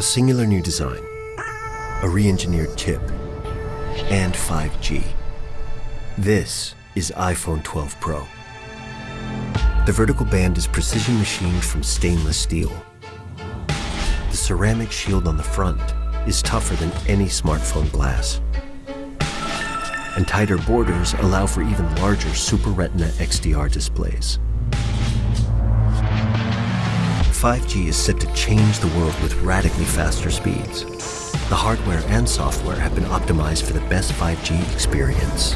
A singular new design, a re-engineered chip, and 5G. This is iPhone 12 Pro. The vertical band is precision machined from stainless steel. The ceramic shield on the front is tougher than any smartphone glass. And tighter borders allow for even larger Super Retina XDR displays. 5G is set to change the world with radically faster speeds. The hardware and software have been optimized for the best 5G experience.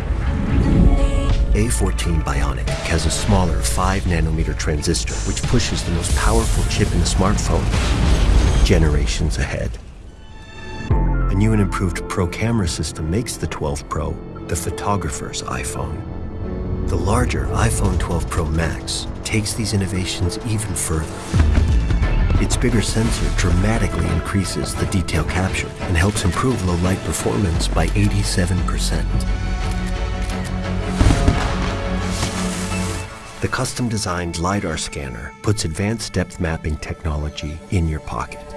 A14 Bionic has a smaller 5 nanometer transistor which pushes the most powerful chip in the smartphone generations ahead. A new and improved Pro camera system makes the 12 Pro the photographer's iPhone. The larger iPhone 12 Pro Max takes these innovations even further. Bigger sensor dramatically increases the detail capture and helps improve low light performance by 87%. The custom-designed LiDAR scanner puts advanced depth mapping technology in your pocket.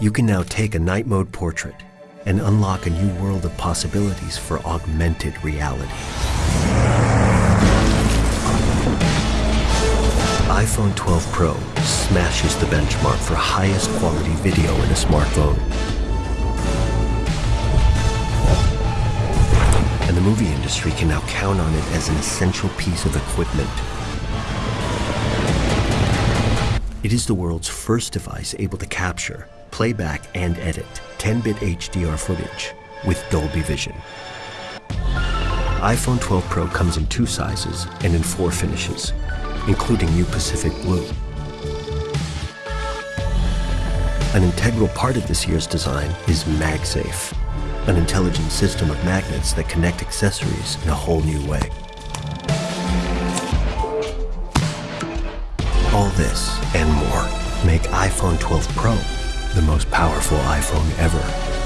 You can now take a night mode portrait and unlock a new world of possibilities for augmented reality. iPhone 12 Pro smashes the benchmark for highest quality video in a smartphone. And the movie industry can now count on it as an essential piece of equipment. It is the world's first device able to capture, playback, and edit 10-bit HDR footage with Dolby Vision. iPhone 12 Pro comes in two sizes and in four finishes, including new Pacific Blue. An integral part of this year's design is MagSafe, an intelligent system of magnets that connect accessories in a whole new way. All this and more make iPhone 12 Pro the most powerful iPhone ever.